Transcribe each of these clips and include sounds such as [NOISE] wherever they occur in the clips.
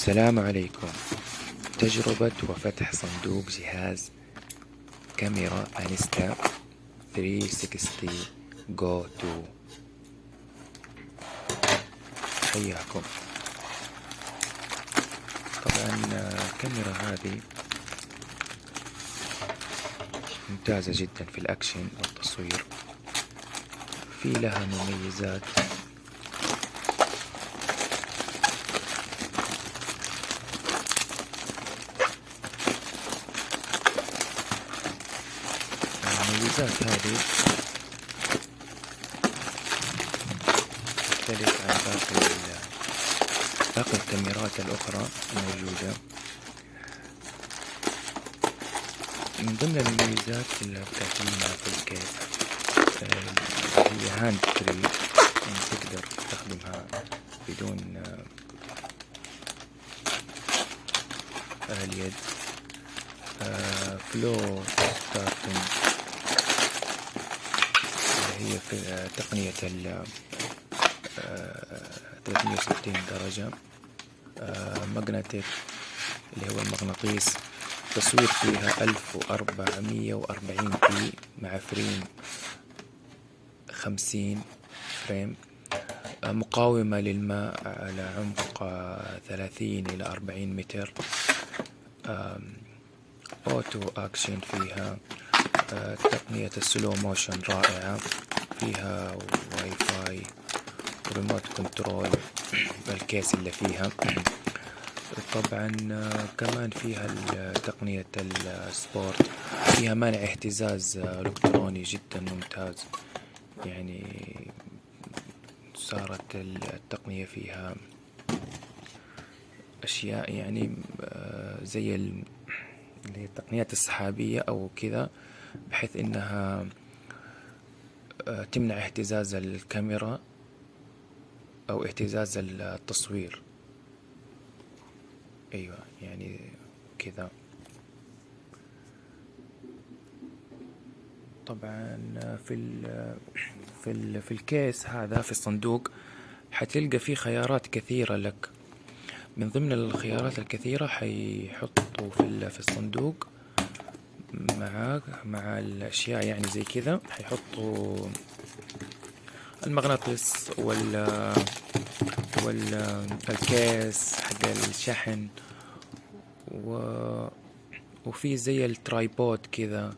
السلام عليكم. تجربة وفتح صندوق جهاز كاميرا Insta 360 Go 2 حياكم. طبعا الكاميرا هذه ممتازة جدا في الأكشن والتصوير. في لها مميزات المميزات هذه. تختلف عن باقي باقي الكاميرات الأخرى الموجودة. من ضمن المميزات اللي بتعطينا في ال case آه، هي hand free يعني تقدر تستخدمها بدون آه، اليد. flow state هي في تقنية ال 360 درجة. magnetic اللي هو المغناطيس. تصوير فيها 1440 p مع frame 50 frame. مقاومة للماء على عمق 30 إلى 40 متر. auto action فيها. تقنية ال slow motion رائعة. فيها Wi-Fi remote control ال case اللي فيها. طبعا كمان فيها تقنية ال sport. فيها منع اهتزاز إلكتروني جدا ممتاز. يعني صارت التقنية فيها أشياء يعني زي التقنيات السحابية أو كذا بحيث إنها تمنع اهتزاز الكاميرا أو اهتزاز التصوير. أيوة يعني كذا. طبعا في ال في ال في الكيس هذا في الصندوق حتلقى فيه خيارات كثيرة لك. من ضمن الخيارات الكثيرة حيحطوا في في الصندوق معاك مع الأشياء يعني زي كذا. حيحطوا المغناطيس وال والكيس حق الشحن. و وفي زي ال tripod كذا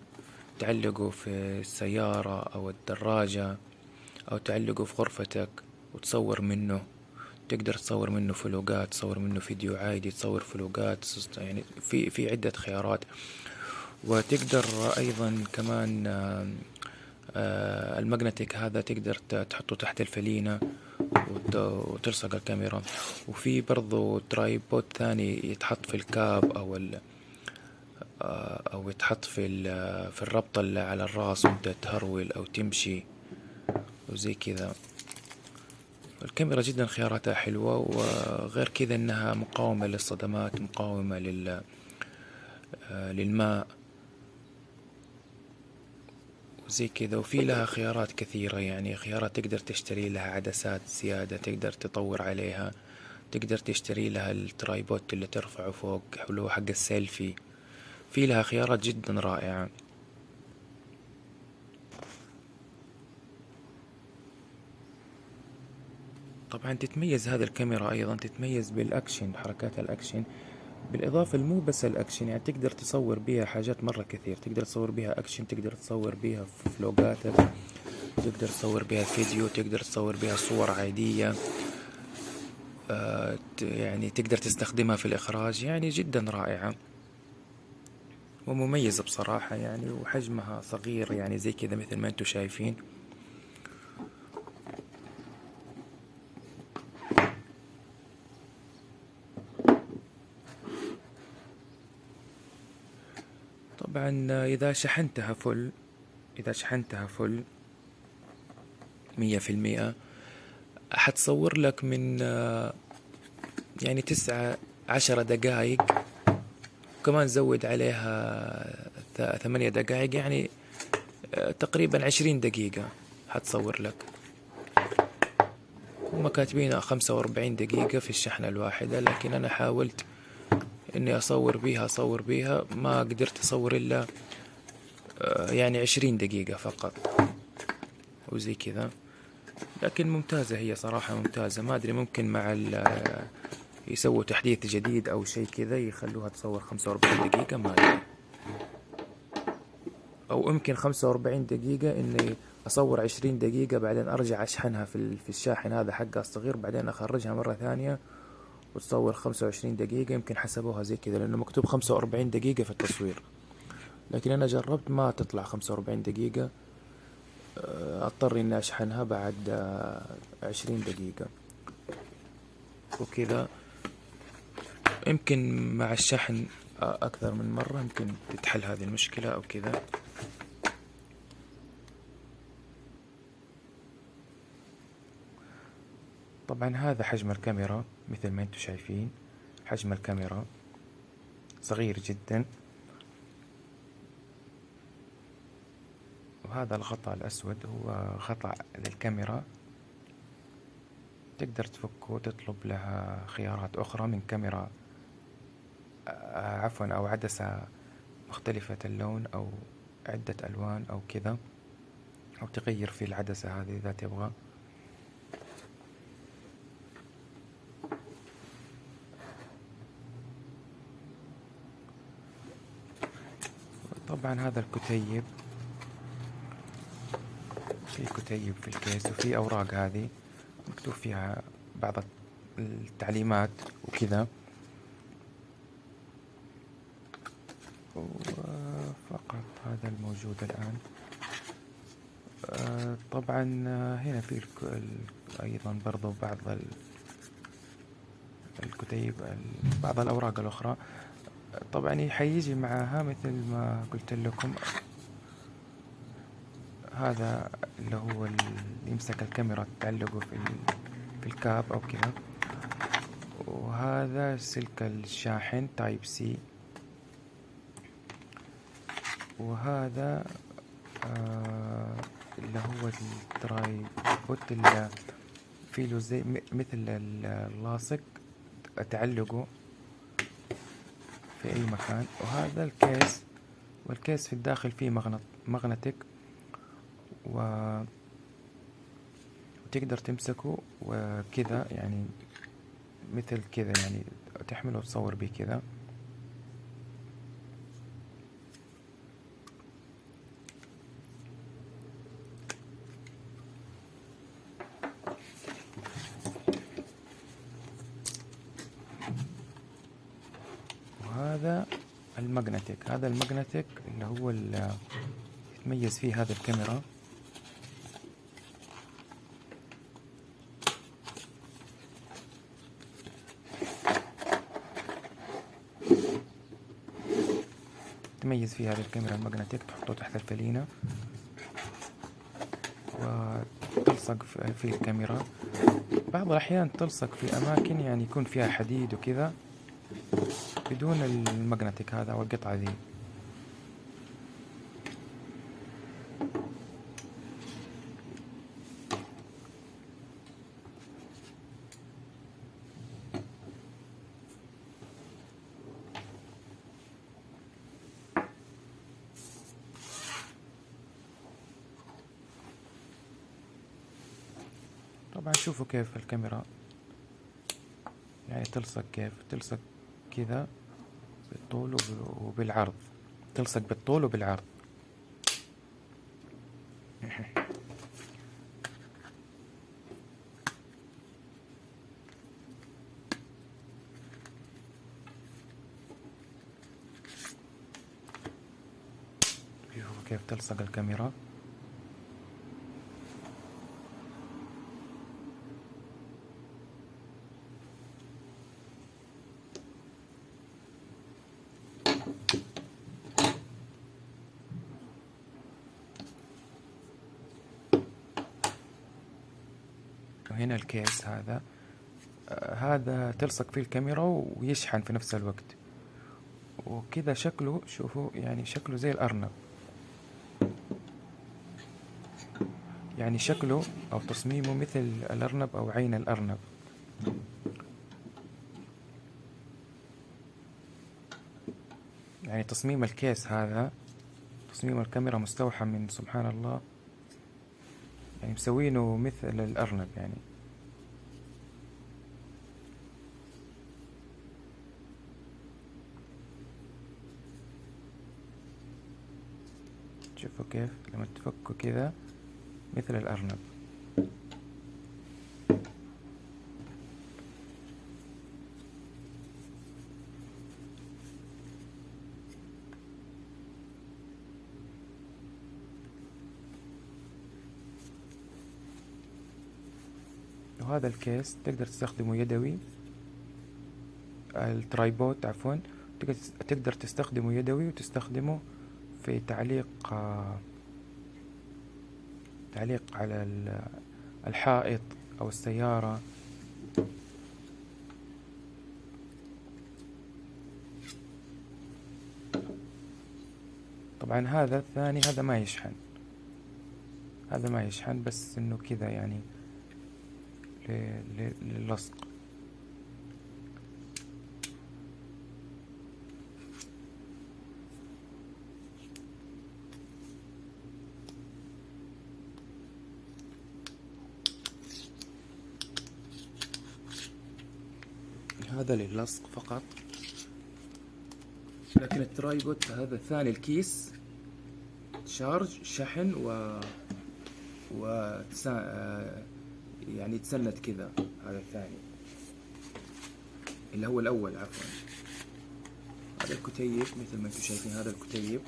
تعلقه في السيارة أو الدراجة أو تعلقه في غرفتك وتصور منه. تقدر تصور منه فلوقات تصور منه فيديو عادي تصور فلوقات يعني في في عدة خيارات. وتقدر أيضا كمان ال magnetic هذا تقدر تحطه تحت الفلينة وتلصق الكاميرا. وفي برضو ترايبود ثاني يتحط في الكاب أو ال أو يتحط في في الربطة اللي على الرأس وأنت تهرول أو تمشي وزي كذا. الكاميرا جدا خياراتها حلوة وغير كذا إنها مقاومة للصدمات مقاومة لل للماء. وزي كذا وفي لها خيارات كثيرة يعني خيارات تقدر تشتري لها عدسات زيادة تقدر تطور عليها تقدر تشتري لها ال tripod اللي ترفعه فوق هو حق السيلفي. في لها خيارات جدا رائعة. طبعا تتميز هذه الكاميرا أيضا تتميز بالأكشن حركات الأكشن. بالإضافة مو بس الأكشن يعني تقدر تصور بيها حاجات مرة كثير. تقدر تصور بيها أكشن تقدر تصور بيها فلوقاتك تقدر تصور بيها فيديو تقدر تصور بيها صور عادية آه يعني تقدر تستخدمها في الإخراج يعني جدا رائعة ومميزة بصراحة يعني وحجمها صغير يعني زي كذا مثل ما أنتم شايفين. طبعا إذا شحنتها فل إذا شحنتها فل مية في المية حتصور لك من يعني تسعة عشرة دقايق وكمان زود عليها ثمانية دقايق يعني تقريبا عشرين دقيقة حتصور لك. هم كاتبين خمسة وأربعين دقيقة في الشحنة الواحدة لكن أنا حاولت إني أصور بيها أصور بيها. ما قدرت أصور إلا آه، يعني عشرين دقيقة فقط. وزي كذا. لكن ممتازة هي صراحة ممتازة. ما أدري ممكن مع ال يسووا تحديث جديد أو شيء كذا يخلوها تصور خمسة وأربعين دقيقة ما أدري. أو يمكن خمسة وأربعين دقيقة إني أصور عشرين دقيقة بعدين أرجع أشحنها في في الشاحن هذا حقها الصغير بعدين أخرجها مرة ثانية. وتصور خمسة وعشرين دقيقة يمكن حسبوها زي كذا لأنه مكتوب خمسة وأربعين دقيقة في التصوير. لكن أنا جربت ما تطلع خمسة وأربعين دقيقة. آه، أضطر إني أشحنها بعد آه، عشرين دقيقة. وكذا. يمكن مع الشحن آه، أكثر من مرة يمكن تتحل هذه المشكلة أو كذا. طبعا هذا حجم الكاميرا مثل ما أنتم شايفين حجم الكاميرا صغير جدا. وهذا الغطاء الأسود هو غطاء للكاميرا. تقدر تفكه وتطلب لها خيارات أخرى من كاميرا آه، عفوا أو عدسة مختلفة اللون أو عدة ألوان أو كذا أو تغير في العدسة هذه إذا تبغى. طبعا هذا الكتيب. في كتيب في الكيس وفي أوراق هذه مكتوب فيها بعض التعليمات وكذا. وفقط هذا الموجود الآن. آه، طبعا هنا في أيضا برضو بعض الكتيب بعض الأوراق الأخرى. طبعا حيجي معها مثل ما قلت لكم. هذا اللي هو اللي يمسك الكاميرا تعلقه في في ال cap أو كذا. وهذا سلك الشاحن Type C وهذا آه اللي هو ال tripod اللي فيه زي مثل اللاصق تعلقه. في أي مكان. وهذا الكيس والكيس في الداخل فيه مغنط مغنتك و وتقدر تمسكه وكذا يعني مثل كذا يعني تحمله وتصور بيه كذا وهذا ال magnetic. هذا ال magnetic اللي هو اللي يتميز فيه هذا الكاميرا. تميز فيه هذه الكاميرا المغناطيسية تحطه تحت الفلينة وتلصق في الكاميرا. بعض الأحيان تلصق في أماكن يعني يكون فيها حديد وكذا. بدون المغناطيك هذا أو القطعة ذي. طبعا شوفوا كيف الكاميرا يعني تلصق كيف. تلصق كذا. بالطول وبالعرض. تلصق بالطول وبالعرض. [LAUGHS] شوفوا كيف تلصق الكاميرا؟ وهنا الكيس هذا. آه، هذا تلصق فيه الكاميرا ويشحن في نفس الوقت. وكذا شكله شوفوا يعني شكله زي الأرنب. يعني شكله أو تصميمه مثل الأرنب أو عين الأرنب. يعني تصميم الكيس هذا تصميم الكاميرا مستوحى من سبحان الله. يعني مسوينه مثل الأرنب يعني. شوفوا كيف لما تفكوا كذا مثل الأرنب. وهذا الكيس تقدر تستخدمه يدوي. الترايبود عفوا. تقدر تستخدمه يدوي وتستخدمه في تعليق تعليق على الحائط أو السيارة. طبعا هذا الثاني هذا ما يشحن. هذا ما يشحن بس إنه كذا يعني. للصق. هذا للصق فقط. لكن الترايبود هذا الثاني الكيس. شارج شحن و و يعني تسند كذا هذا الثاني. اللي هو الأول عفوا. هذا الكتيب مثل ما أنتم شايفين هذا الكتيب.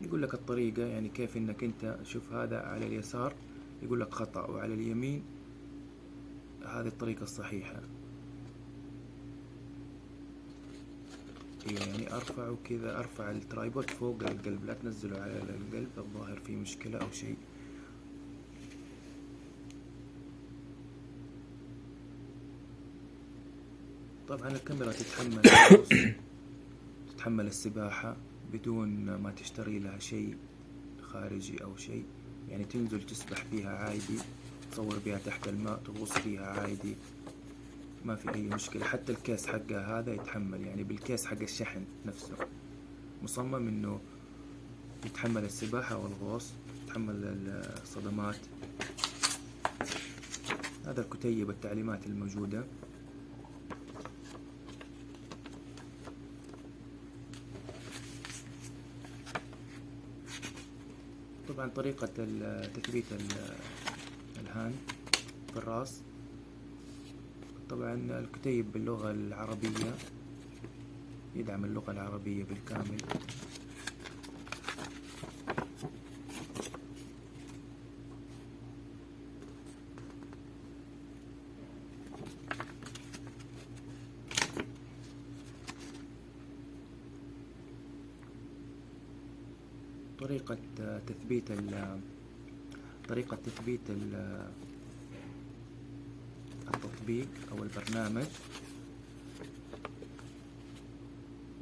يقول لك الطريقة يعني كيف إنك أنت شوف هذا على اليسار يقول لك خطأ وعلى اليمين هذه الطريقة الصحيحة. يعني ارفعه كذا أرفع الترايبود فوق القلب لا تنزله على القلب الظاهر فيه مشكلة أو شيء. طبعا الكاميرا تتحمل [COUGHS] تتحمل السباحة بدون ما تشتري لها شيء خارجي أو شيء. يعني تنزل تسبح بها عادي تصور بها تحت الماء تغوص فيها عادي ما في أي مشكلة. حتى الكيس حقها هذا يتحمل يعني بالكيس حق الشحن نفسه. مصمم إنه يتحمل السباحة والغوص يتحمل الصدمات. هذا الكتيب التعليمات الموجودة. طبعا طريقة تثبيت الهاند في الراس. طبعا الكتيب باللغة العربية يدعم اللغة العربية بالكامل. طريقة تثبيت طريقة تثبيت التطبيق أو البرنامج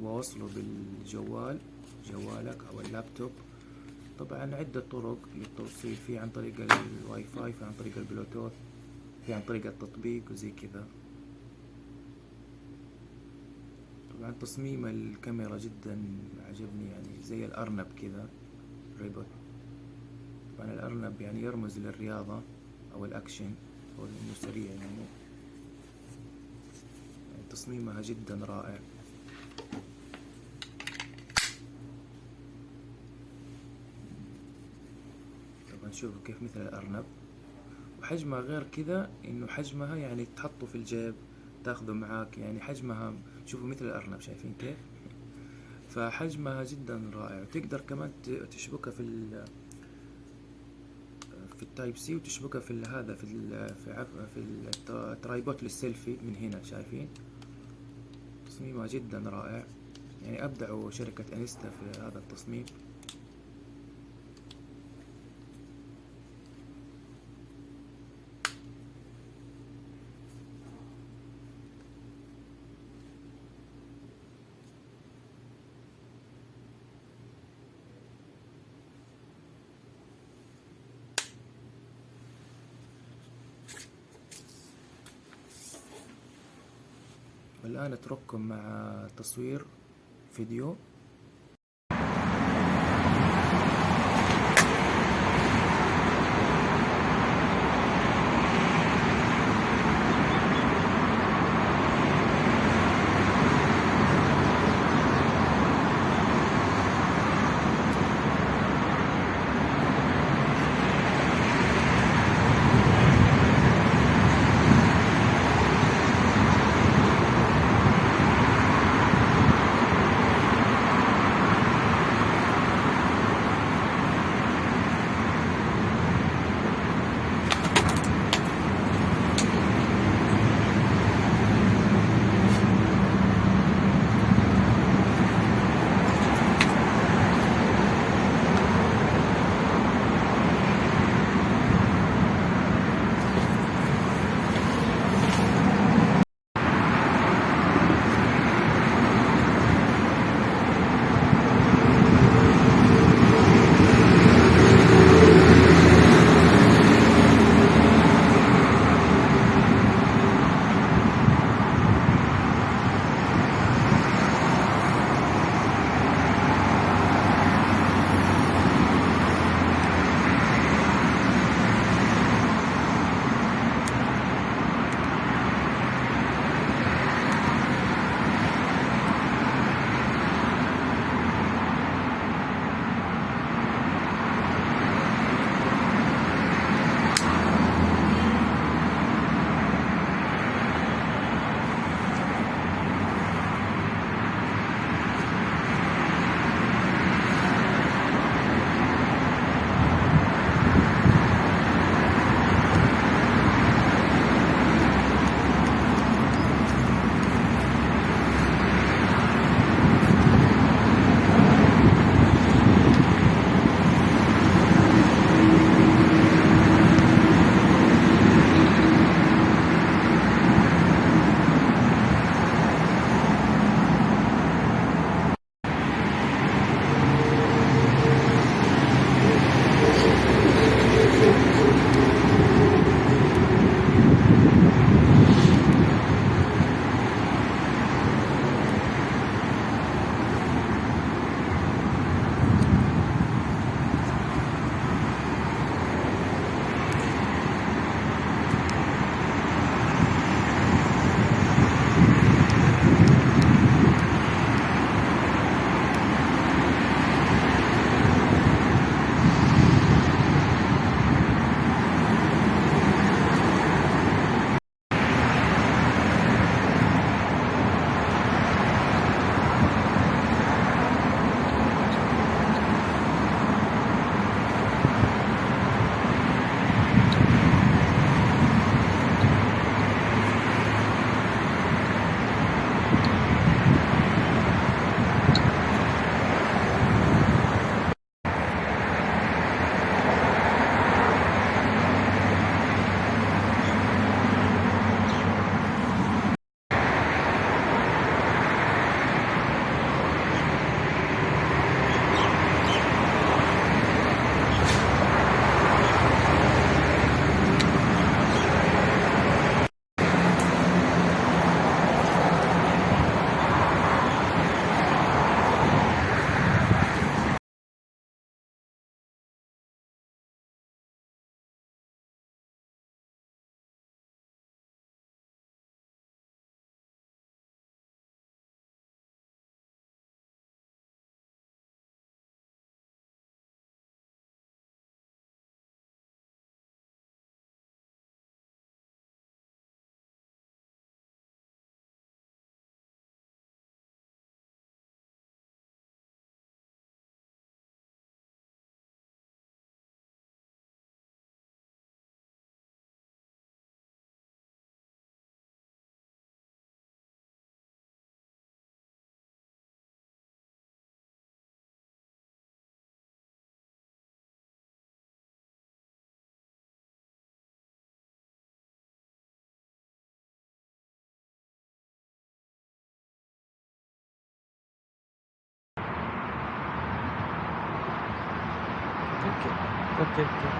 ووصله بالجوال جوالك أو اللابتوب. طبعا عدة طرق للتوصيل في عن طريق الواي فاي في عن طريق البلوتوث في عن طريق التطبيق وزي كذا. طبعا تصميم الكاميرا جدا عجبني يعني زي الأرنب كذا. rabbit طبعا الأرنب يعني يرمز للرياضة أو الأكشن أو إنه سريع يعني. يعني تصميمها جدا رائع. طبعا شوفوا كيف مثل الأرنب. وحجمها غير كذا إنه حجمها يعني تحطه في الجيب تاخذه معاك يعني حجمها. شوفوا مثل الأرنب شايفين كيف؟ فحجمها جدا رائع. وتقدر كمان تشبكها في ال في ال Type-C وتشبكها في هذا في ال في عف في ال tripod للسيلفي من هنا شايفين؟ تصميمها جدا رائع. يعني ابدعوا شركة أنستا في هذا التصميم. والآن أترككم مع تصوير فيديو. Çok tepki.